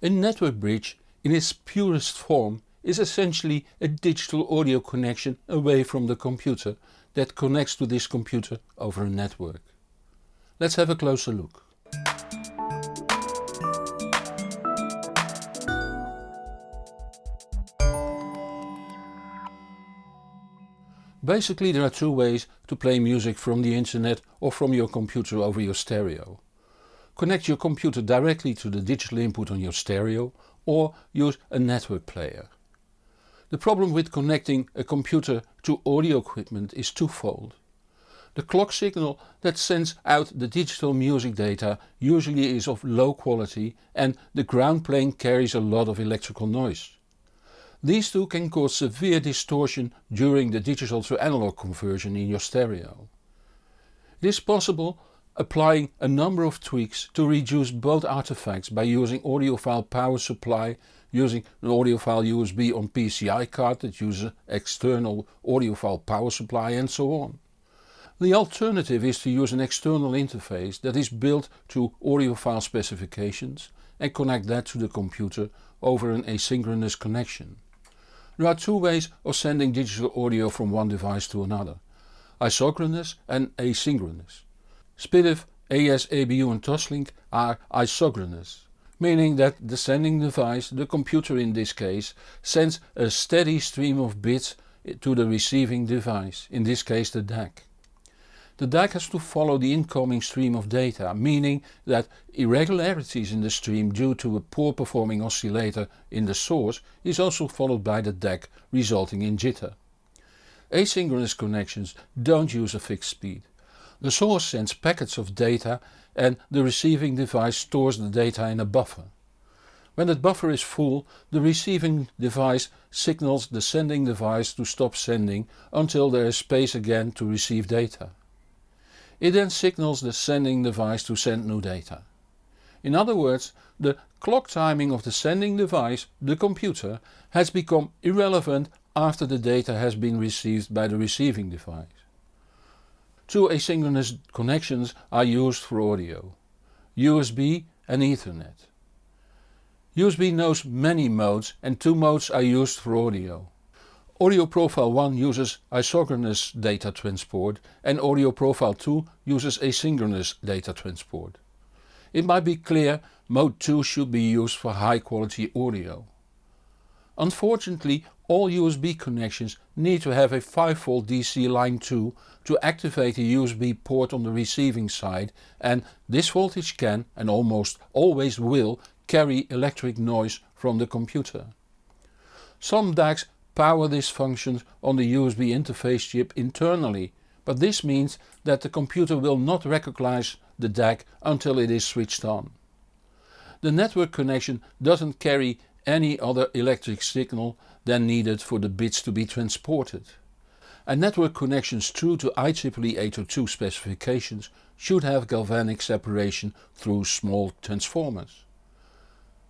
A network bridge in its purest form is essentially a digital audio connection away from the computer that connects to this computer over a network. Let's have a closer look. Basically there are two ways to play music from the internet or from your computer over your stereo. Connect your computer directly to the digital input on your stereo or use a network player. The problem with connecting a computer to audio equipment is twofold. The clock signal that sends out the digital music data usually is of low quality and the ground plane carries a lot of electrical noise. These two can cause severe distortion during the digital to analog conversion in your stereo. It is possible applying a number of tweaks to reduce both artifacts by using audiophile power supply, using an audiophile USB on PCI card that uses external audiophile power supply and so on. The alternative is to use an external interface that is built to audiophile specifications and connect that to the computer over an asynchronous connection. There are two ways of sending digital audio from one device to another. Isochronous and asynchronous. SPDIF, AES/EBU and Toslink are isochronous, meaning that the sending device, the computer in this case, sends a steady stream of bits to the receiving device, in this case the DAC. The DAC has to follow the incoming stream of data, meaning that irregularities in the stream due to a poor performing oscillator in the source is also followed by the DAC resulting in jitter. Asynchronous connections don't use a fixed speed. The source sends packets of data and the receiving device stores the data in a buffer. When that buffer is full, the receiving device signals the sending device to stop sending until there is space again to receive data. It then signals the sending device to send new data. In other words, the clock timing of the sending device, the computer, has become irrelevant after the data has been received by the receiving device. Two asynchronous connections are used for audio. USB and Ethernet. USB knows many modes and two modes are used for audio. Audio Profile 1 uses isochronous data transport and Audio Profile 2 uses asynchronous data transport. It might be clear mode 2 should be used for high quality audio. Unfortunately all USB connections need to have a 5V DC line 2 to activate a USB port on the receiving side and this voltage can and almost always will carry electric noise from the computer. Some DACs power this function on the USB interface chip internally, but this means that the computer will not recognize the DAC until it is switched on. The network connection doesn't carry any other electric signal than needed for the bits to be transported. And network connections true to IEEE 802 specifications should have galvanic separation through small transformers.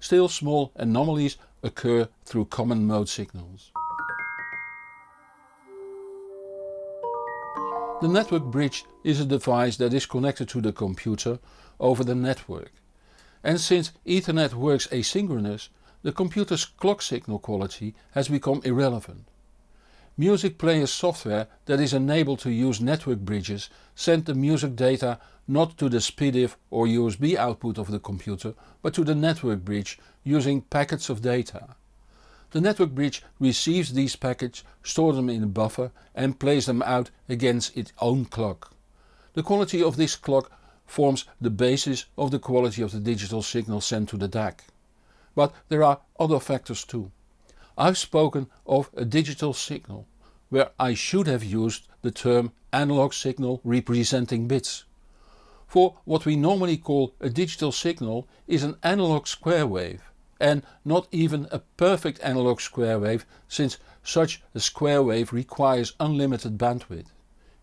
Still small anomalies occur through common mode signals. The network bridge is a device that is connected to the computer over the network. And since Ethernet works asynchronous, the computer's clock signal quality has become irrelevant. Music player software that is enabled to use network bridges send the music data not to the SPDIF or USB output of the computer but to the network bridge using packets of data. The network bridge receives these packets, stores them in a buffer and plays them out against its own clock. The quality of this clock forms the basis of the quality of the digital signal sent to the DAC. But there are other factors too. I've spoken of a digital signal, where I should have used the term analog signal representing bits. For what we normally call a digital signal is an analog square wave and not even a perfect analog square wave since such a square wave requires unlimited bandwidth.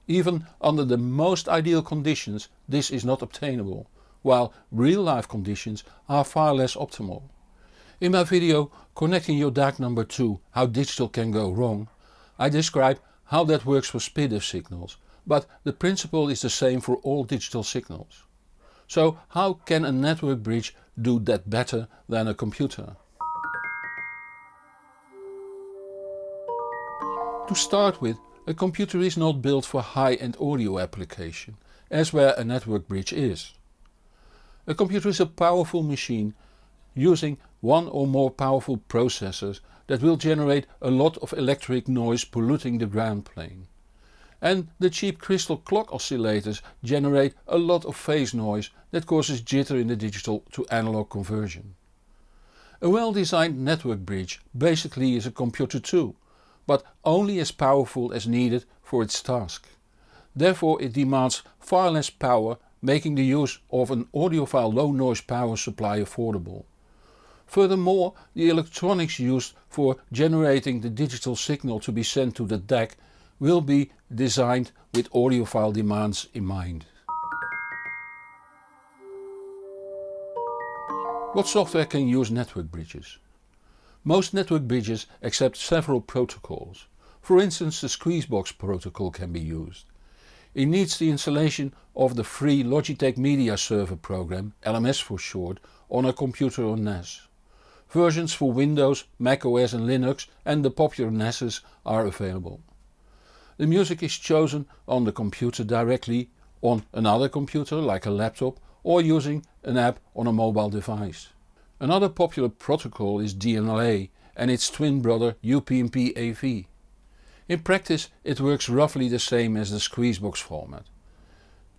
Even under the most ideal conditions this is not obtainable, while real life conditions are far less optimal. In my video Connecting your DAC number 2 how digital can go wrong I describe how that works for SPDIF signals, but the principle is the same for all digital signals. So how can a network bridge do that better than a computer? To start with, a computer is not built for high-end audio application, as where a network bridge is. A computer is a powerful machine using one or more powerful processors that will generate a lot of electric noise polluting the ground plane. And the cheap crystal clock oscillators generate a lot of phase noise that causes jitter in the digital to analog conversion. A well designed network bridge basically is a computer too, but only as powerful as needed for its task. Therefore it demands far less power making the use of an audiophile low noise power supply affordable. Furthermore, the electronics used for generating the digital signal to be sent to the DAC will be designed with audiophile demands in mind. What software can use network bridges? Most network bridges accept several protocols. For instance the Squeezebox protocol can be used. It needs the installation of the free Logitech Media Server program, LMS for short, on a computer or NAS. Versions for Windows, Mac OS and Linux and the popular NASes are available. The music is chosen on the computer directly, on another computer like a laptop or using an app on a mobile device. Another popular protocol is DLNA and its twin brother UPnP AV. In practice it works roughly the same as the Squeezebox format.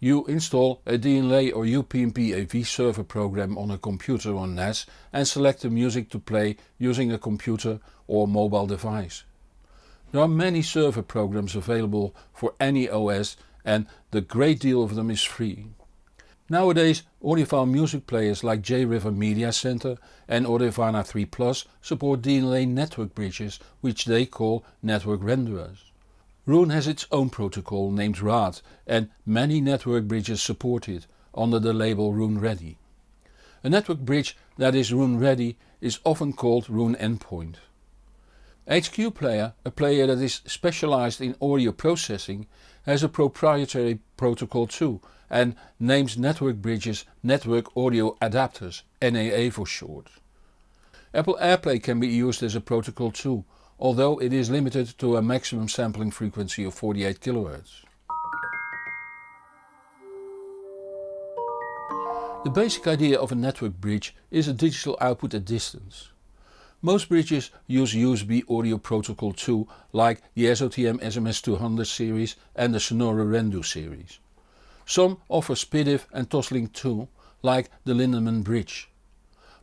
You install a DLNA or UPnP AV server program on a computer or NAS and select the music to play using a computer or mobile device. There are many server programs available for any OS and the great deal of them is free. Nowadays audiophile music players like JRiver Media Center and Audirvana 3 Plus support DLNA network bridges which they call network renderers. Roon has its own protocol named RAAT and many network bridges support it under the label Roon Ready. A network bridge that is Roon Ready is often called Roon Endpoint. HQ Player, a player that is specialized in audio processing, has a proprietary protocol too and names network bridges Network Audio Adapters, NAA for short. Apple AirPlay can be used as a protocol too although it is limited to a maximum sampling frequency of 48 kHz. The basic idea of a network bridge is a digital output at distance. Most bridges use USB audio protocol 2 like the SOTM SMS200 series and the Sonore Rendu series. Some offer SPDIF and Toslink 2 like the Lindemann bridge.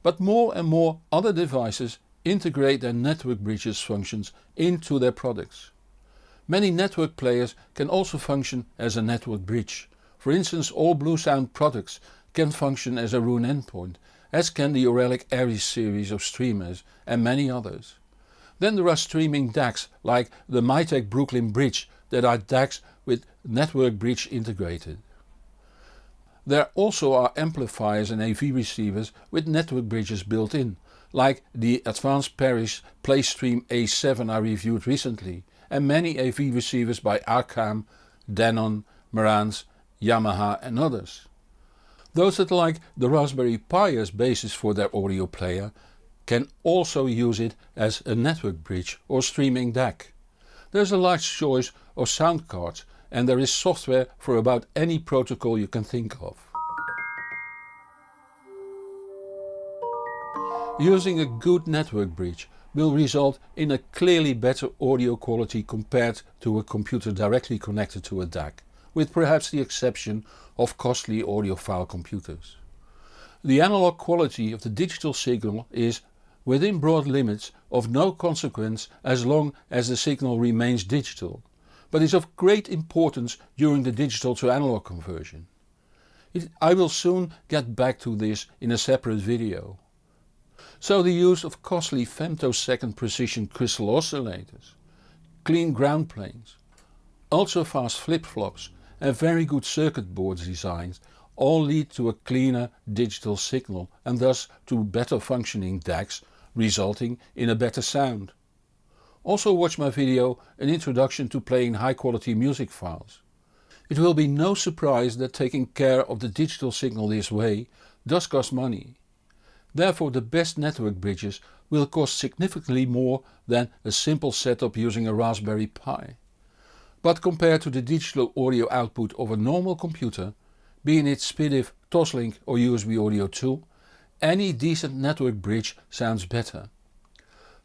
But more and more other devices integrate their network bridges functions into their products. Many network players can also function as a network bridge. For instance all Bluesound products can function as a Roon endpoint, as can the Auralic Aries series of streamers and many others. Then there are streaming DACs like the Mytek Brooklyn Bridge that are DACs with network bridge integrated. There also are amplifiers and AV receivers with network bridges built in like the Advance Paris PlayStream A7 I reviewed recently and many AV receivers by Arcam, Denon, Marantz, Yamaha and others. Those that like the Raspberry Pi as basis for their audio player can also use it as a network bridge or streaming DAC. There is a large choice of sound cards and there is software for about any protocol you can think of. Using a good network bridge will result in a clearly better audio quality compared to a computer directly connected to a DAC, with perhaps the exception of costly audiophile computers. The analog quality of the digital signal is within broad limits of no consequence as long as the signal remains digital, but is of great importance during the digital to analog conversion. It, I will soon get back to this in a separate video. So the use of costly femtosecond precision crystal oscillators, clean ground planes, ultra fast flip-flops and very good circuit board designs all lead to a cleaner digital signal and thus to better functioning DACs resulting in a better sound. Also watch my video An Introduction to Playing High Quality Music Files. It will be no surprise that taking care of the digital signal this way does cost money. Therefore the best network bridges will cost significantly more than a simple setup using a Raspberry Pi. But compared to the digital audio output of a normal computer, being it SPDIF, Toslink or USB Audio 2, any decent network bridge sounds better.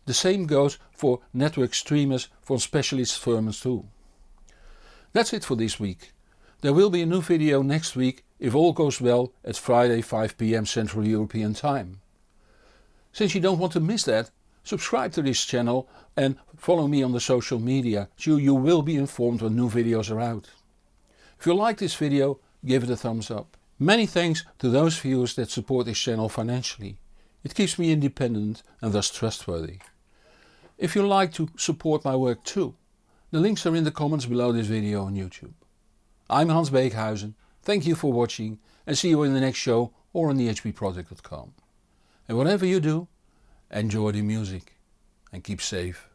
The same goes for network streamers from specialist firms too. That's it for this week. There will be a new video next week if all goes well at Friday 5pm Central European Time. Since you don't want to miss that, subscribe to this channel and follow me on the social media so you will be informed when new videos are out. If you like this video give it a thumbs up. Many thanks to those viewers that support this channel financially. It keeps me independent and thus trustworthy. If you like to support my work too, the links are in the comments below this video on YouTube. I'm Hans Beekhuizen, thank you for watching and see you in the next show or on thehbproject.com. And whatever you do, enjoy the music and keep safe.